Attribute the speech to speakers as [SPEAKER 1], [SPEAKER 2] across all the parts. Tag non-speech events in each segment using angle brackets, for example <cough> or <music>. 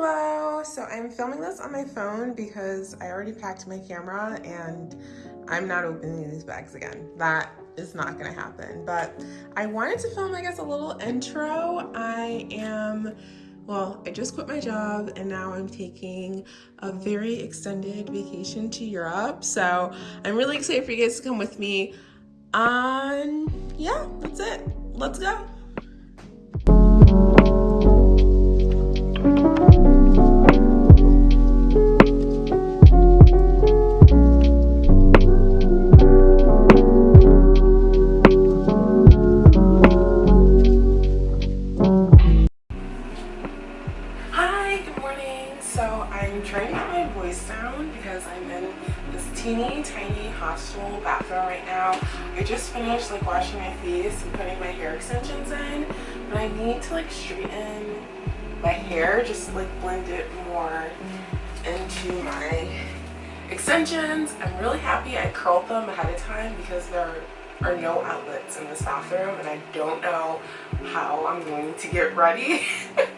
[SPEAKER 1] Hello! So I'm filming this on my phone because I already packed my camera and I'm not opening these bags again. That is not gonna happen. But I wanted to film, I guess, a little intro. I am, well, I just quit my job and now I'm taking a very extended vacation to Europe. So I'm really excited for you guys to come with me. Um, yeah, that's it. Let's go. Tiny hostel bathroom right now. I just finished like washing my face and putting my hair extensions in, but I need to like straighten my hair, just like blend it more into my extensions. I'm really happy I curled them ahead of time because there are no outlets in this bathroom and I don't know how I'm going to get ready. <laughs>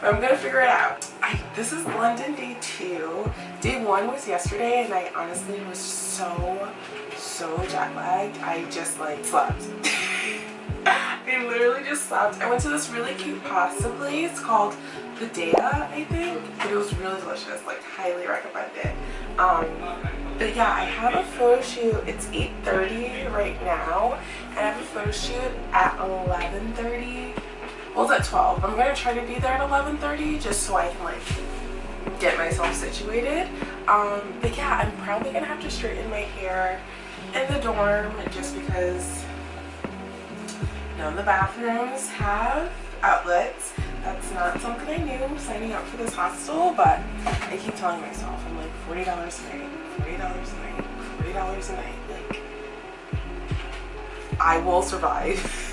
[SPEAKER 1] but I'm gonna figure it out. I, this is London day two. Day one was yesterday and I honestly was so, so jet lagged. I just like slept. <laughs> I literally just slept. I went to this really cute pasta place called Padella, I think. But it was really delicious. Like, highly recommend it. Um, but yeah, I have a photo shoot. It's 8.30 right now. And I have a photo shoot at 11.30 it's at 12 i'm gonna try to be there at 11:30, just so i can like get myself situated. Um but yeah i'm probably gonna have to straighten my hair in the dorm just because none of the bathrooms have outlets. That's not something i knew signing up for this hostel but i keep telling myself i'm like 40 dollars a night 40 dollars a night 40 dollars a night like i will survive <laughs>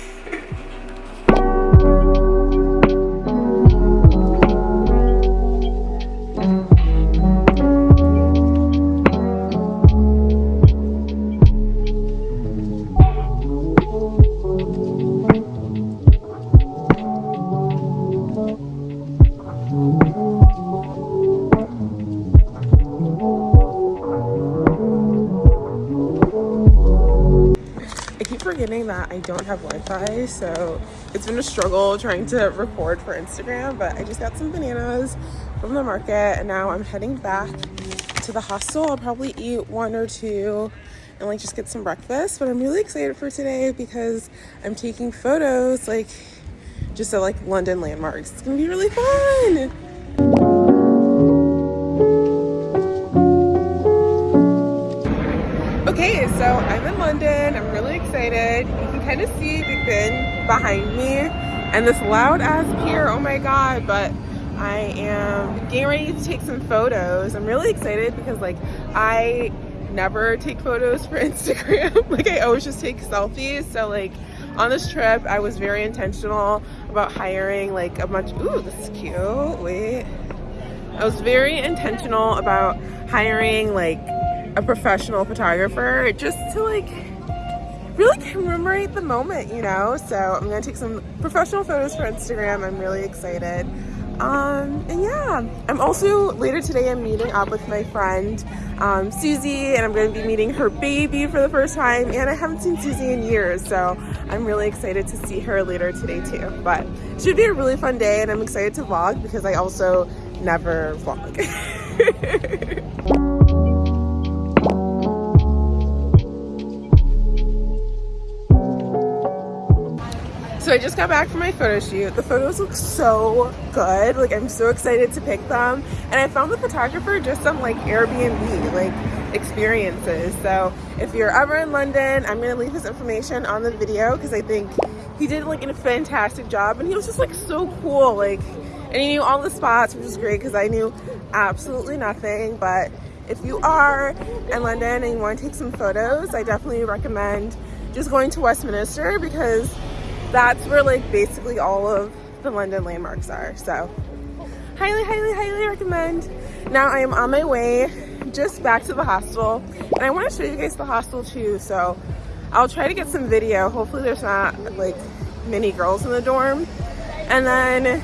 [SPEAKER 1] forgetting that I don't have Wi-Fi, so it's been a struggle trying to record for Instagram, but I just got some bananas from the market, and now I'm heading back to the hostel. I'll probably eat one or two and like just get some breakfast, but I'm really excited for today because I'm taking photos like just at like London landmarks. It's gonna be really fun. Kind of see Big Ben behind me and this loud ass pier. Oh my god, but I am getting ready to take some photos. I'm really excited because like I never take photos for <laughs> Instagram. like I always just take selfies. So like on this trip, I was very intentional about hiring like a bunch, ooh, this is cute, wait. I was very intentional about hiring like a professional photographer just to like really commemorate the moment, you know? So I'm gonna take some professional photos for Instagram. I'm really excited. Um, and yeah, I'm also, later today I'm meeting up with my friend um, Susie and I'm gonna be meeting her baby for the first time and I haven't seen Susie in years so I'm really excited to see her later today too. But it should be a really fun day and I'm excited to vlog because I also never vlog. <laughs> So I just got back from my photo shoot. The photos look so good. Like I'm so excited to pick them. And I found the photographer just some like Airbnb like experiences. So if you're ever in London, I'm gonna leave his information on the video because I think he did like a fantastic job and he was just like so cool. Like and he knew all the spots, which was great because I knew absolutely nothing. But if you are in London and you want to take some photos, I definitely recommend just going to Westminster because that's where like basically all of the London landmarks are. So highly, highly, highly recommend. Now I am on my way just back to the hostel and I want to show you guys the hostel too. So I'll try to get some video. Hopefully there's not like many girls in the dorm. And then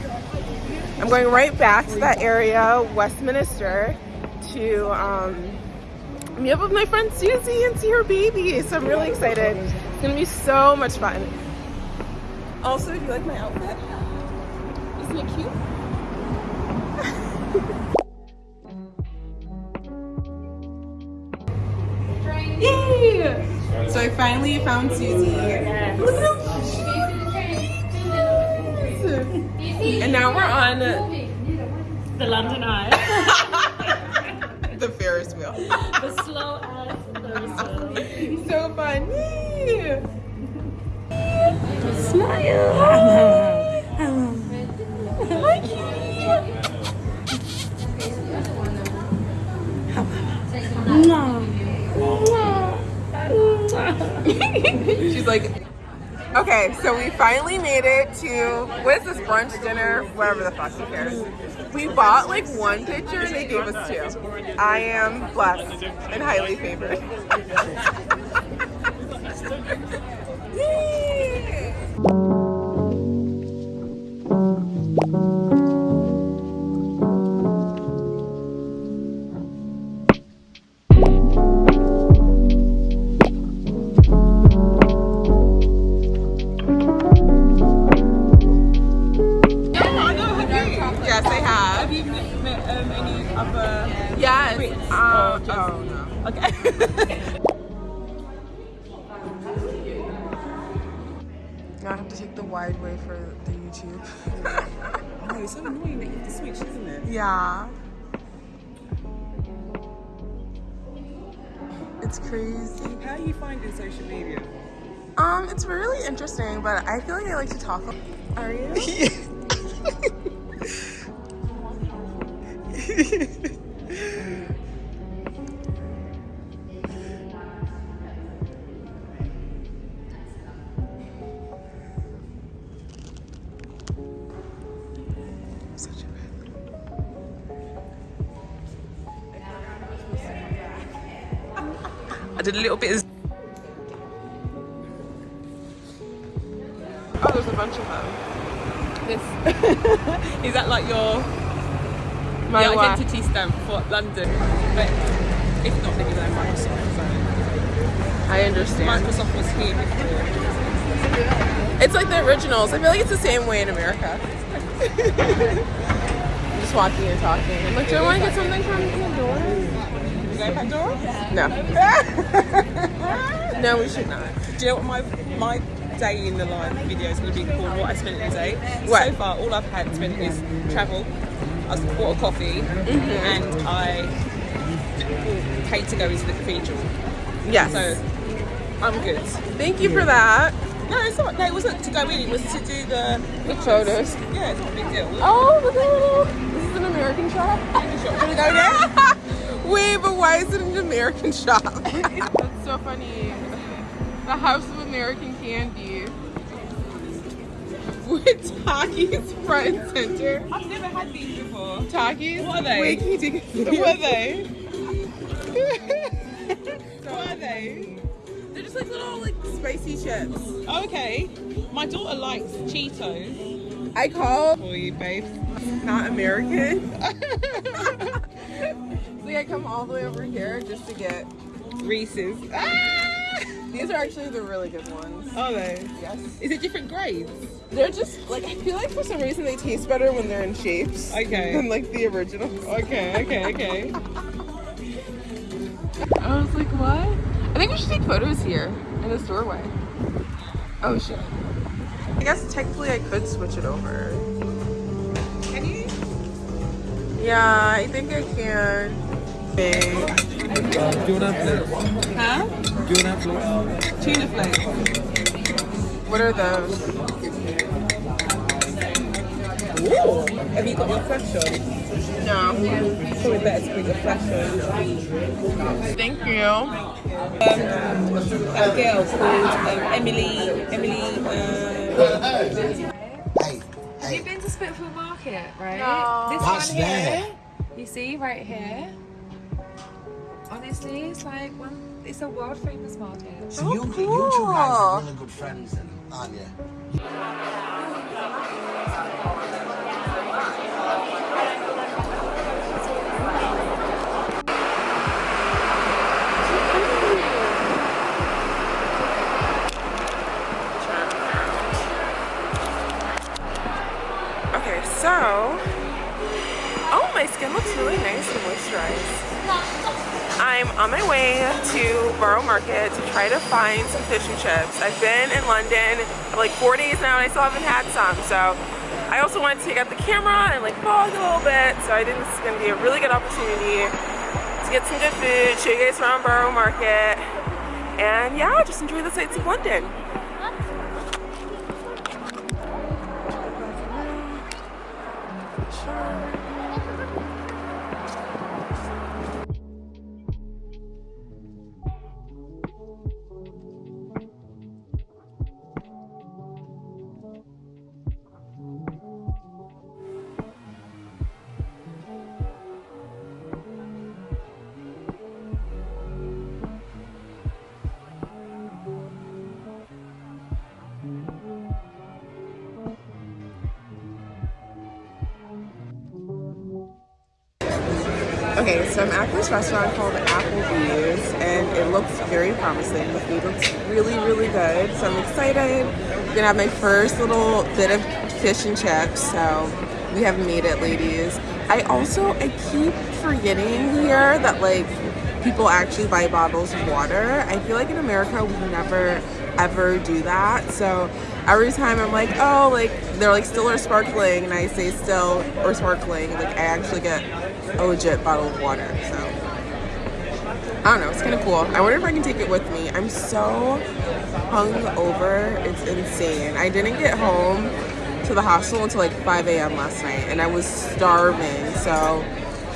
[SPEAKER 1] I'm going right back to that area, Westminster, to um, meet up with my friend Susie and see her baby. So I'm really excited. It's gonna be so much fun. Also, do you like my outfit, isn't it cute? Yay! So I finally found Susie. Yes. And now we're on
[SPEAKER 2] the London Eye. <laughs>
[SPEAKER 1] the Ferris wheel.
[SPEAKER 2] the slow ass Ferris wheel.
[SPEAKER 1] so fun. She's like, okay, so we finally made it to, what is this, brunch, dinner, whatever the fuck, who cares? We bought like one picture and they gave us two. I am blessed and highly favored. <laughs>
[SPEAKER 3] other
[SPEAKER 1] Yes. Um,
[SPEAKER 3] just-
[SPEAKER 1] oh no.
[SPEAKER 3] Okay. <laughs>
[SPEAKER 1] Now I have to take the wide way for the YouTube. <laughs>
[SPEAKER 3] oh, it's so annoying that you have to switch, isn't it?
[SPEAKER 1] yeah. It's crazy.
[SPEAKER 3] How are you finding social media?
[SPEAKER 1] Um, it's really interesting, but I feel like I like to talk. Are you? <laughs>
[SPEAKER 3] I did a little bit of
[SPEAKER 1] Oh, there's a bunch of them.
[SPEAKER 3] this. <laughs> Is that like your,
[SPEAKER 1] My
[SPEAKER 3] identity stamp for London? But if not, then you know Microsoft. So.
[SPEAKER 1] I understand.
[SPEAKER 3] Microsoft was here before.
[SPEAKER 1] It's like the originals. I feel like it's the same way in America. I'm <laughs> Just walking and talking. I'm like, do I want to get something from Pandora?
[SPEAKER 3] You go Pandora?
[SPEAKER 1] No. <laughs> no, we should not.
[SPEAKER 3] Do you know what my my day in the live video is going to be called? What I spent in a day.
[SPEAKER 1] What?
[SPEAKER 3] So far, all I've had spent is travel. I bought a coffee,
[SPEAKER 1] Mm-hmm.
[SPEAKER 3] and I paid to go into the cathedral.
[SPEAKER 1] Yes.
[SPEAKER 3] So I'm good.
[SPEAKER 1] Thank you for that.
[SPEAKER 3] No, it's not. No, it wasn't to go in. It was to do the
[SPEAKER 1] The photos.
[SPEAKER 3] Yeah, it's not a big deal.
[SPEAKER 1] Oh, look at little. This is an American shop.
[SPEAKER 3] Should we go there? <laughs>
[SPEAKER 1] Wait, but why is it an American shop? <laughs> That's so funny. The House of American Candy. With Takis front and center.
[SPEAKER 3] I've never had these before.
[SPEAKER 1] Takis?
[SPEAKER 3] What are they?
[SPEAKER 1] Wait, can you take a
[SPEAKER 3] What are they? <laughs> what are they?
[SPEAKER 1] They're just like little like spicy chips.
[SPEAKER 3] Okay. My daughter likes Cheetos.
[SPEAKER 1] I call
[SPEAKER 3] For you, babe.
[SPEAKER 1] not American. <laughs> so I come all the way over here just to get.
[SPEAKER 3] Reese's. Ah!
[SPEAKER 1] These are actually the really good ones.
[SPEAKER 3] Are they?
[SPEAKER 1] Yes.
[SPEAKER 3] Is it different grades?
[SPEAKER 1] They're just like I feel like for some reason they taste better when they're in shapes.
[SPEAKER 3] Okay.
[SPEAKER 1] Than like the original.
[SPEAKER 3] Okay, okay, okay. <laughs>
[SPEAKER 1] I was like, what? I think we should take photos here in this doorway. Oh shit. I guess technically I could switch it over.
[SPEAKER 3] Can you?
[SPEAKER 1] Yeah, I think I can. Okay.
[SPEAKER 4] Tuna flakes.
[SPEAKER 3] Huh?
[SPEAKER 4] Tuna flakes.
[SPEAKER 3] Tuna flakes.
[SPEAKER 1] What are those?
[SPEAKER 3] Ooh. Have you got your flash on?
[SPEAKER 1] No.
[SPEAKER 3] Probably better to put your flash on.
[SPEAKER 1] Thank you.
[SPEAKER 3] Um, a girl called um, Emily. Emily. Uh,
[SPEAKER 5] Hey,
[SPEAKER 2] Have you been to Spitalfields Market, right?
[SPEAKER 1] No.
[SPEAKER 2] This
[SPEAKER 5] What's
[SPEAKER 2] one here.
[SPEAKER 5] there?
[SPEAKER 2] You see right here. Honestly, it's like one. It's a world famous market.
[SPEAKER 5] So oh, you,
[SPEAKER 1] cool.
[SPEAKER 5] you two guys are really good friends, then, aren't you?
[SPEAKER 1] Okay, so, oh, my skin looks really nice and moisturized. I'm on my way to Borough Market to try to find some fish and chips. I've been in London for like four days now and I still haven't had some. So I also wanted to take out the camera and like vlog a little bit. So I think this is gonna be a really good opportunity to get some good food, show you guys around Borough Market. And yeah, just enjoy the sights of London. Okay, so I'm at this restaurant called Applebee's and it looks very promising. The food looks really, really good. So I'm excited. I'm gonna have my first little bit of fish and chips. So we have made it, ladies. I also, I keep forgetting here that like people actually buy bottles of water. I feel like in America we never ever do that. So every time I'm like, oh, like they're like still or sparkling, and I say still or sparkling, like I actually get a legit bottle of water. So I don't know, it's kind of cool. I wonder if I can take it with me. I'm so hungover, it's insane. I didn't get home to the hostel until like 5 a.m. last night, and I was starving. So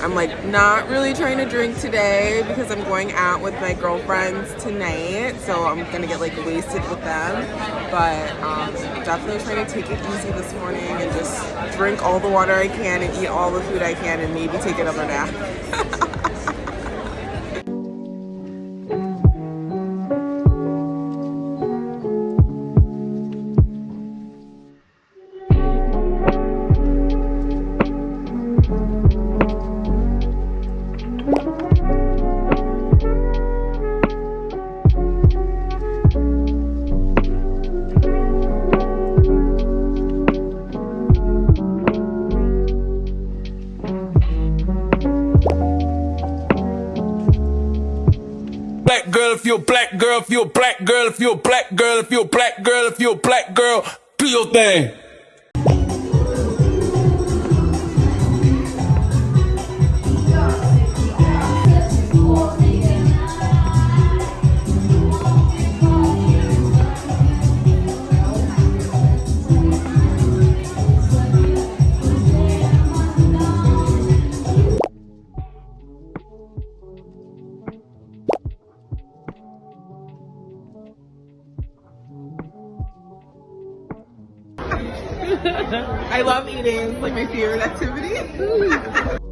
[SPEAKER 1] I'm like not really trying to drink today because I'm going out with my girlfriends tonight so I'm gonna get like wasted with them. But um, definitely trying to take it easy this morning and just drink all the water I can and eat all the food I can and maybe take another nap
[SPEAKER 5] girl, if you're a black girl, if you're a black girl, if you're a black girl, if you're a black girl, do your thing. <laughs>
[SPEAKER 1] I love eating, it's like my favorite activity <laughs>